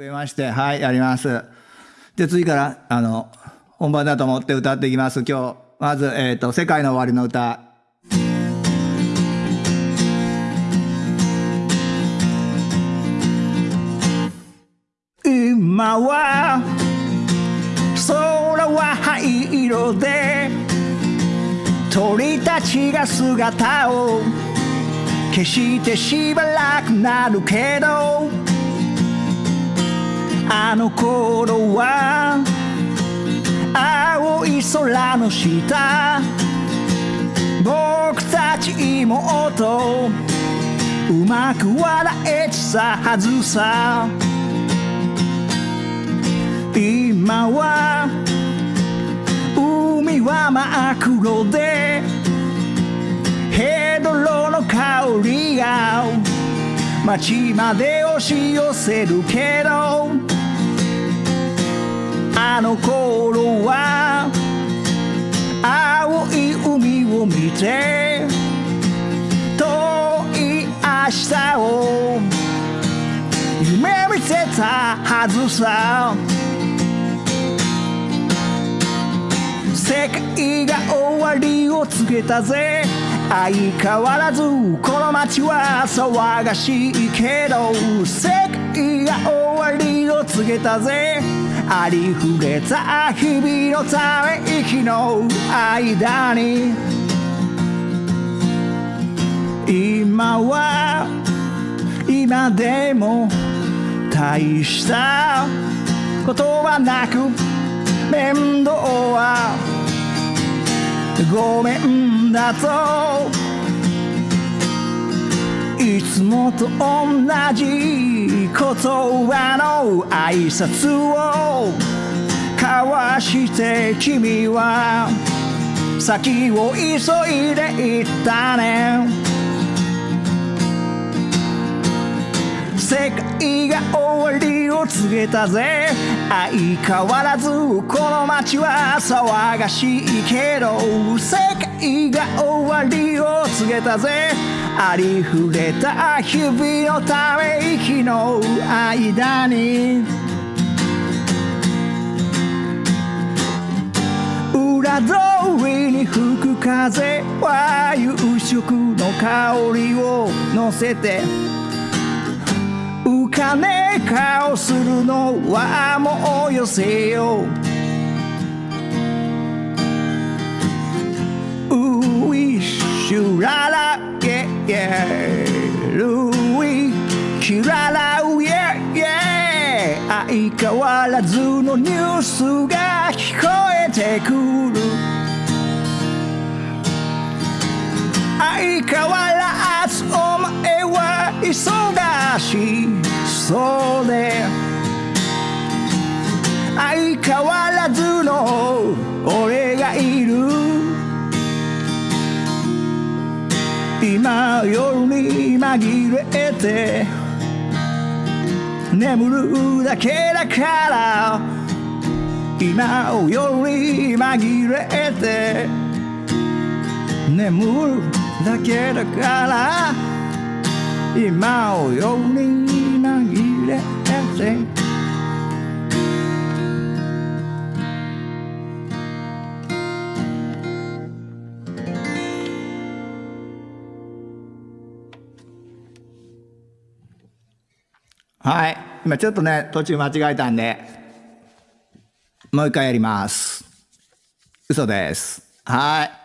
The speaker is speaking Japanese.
増えまして、はい、やります。で、次から、あの、本番だと思って歌っていきます。今日、まず、えっ、と、世界の終わりの歌。今は、空は灰色で、鳥たちが姿を消してしばらくなるけどあの頃は青い空の下僕たち妹うまく笑えてたはずさ。今は海は真っ黒でヘドロの香りが街まで押し寄せるけどあの頃は青い海を見て遠い明日を夢見てたはずさ。世界が終わりを告げたぜ。相変わらずこの街は騒がしいけど世界が終わりを告げたぜ。ありふれた日々のため息の間に。今は今でも大したことはなく面倒はごめんだと。いつもと同じ言葉の挨拶を交わして君は先を急いでいったね。世界が終わりを告げたぜ。相変わらずこの街は騒がしいけど世界が終わりを告げたぜ。ありふれた日々のため息の間に。裏通りに吹く風は夕食の香りを乗せてねえ顔するのはもうよせよ。ういしゅららげげるいきららう ye 相変わらずのニュースが聞こえてくる。相変わらずお前は忙しい。そうで相変わらずの俺がいる。今夜に紛れて眠るだけだから今夜に紛れて眠るだけだから今夜にはい今ちょっとね途中間違えたんでもう一回やります。嘘です。はい。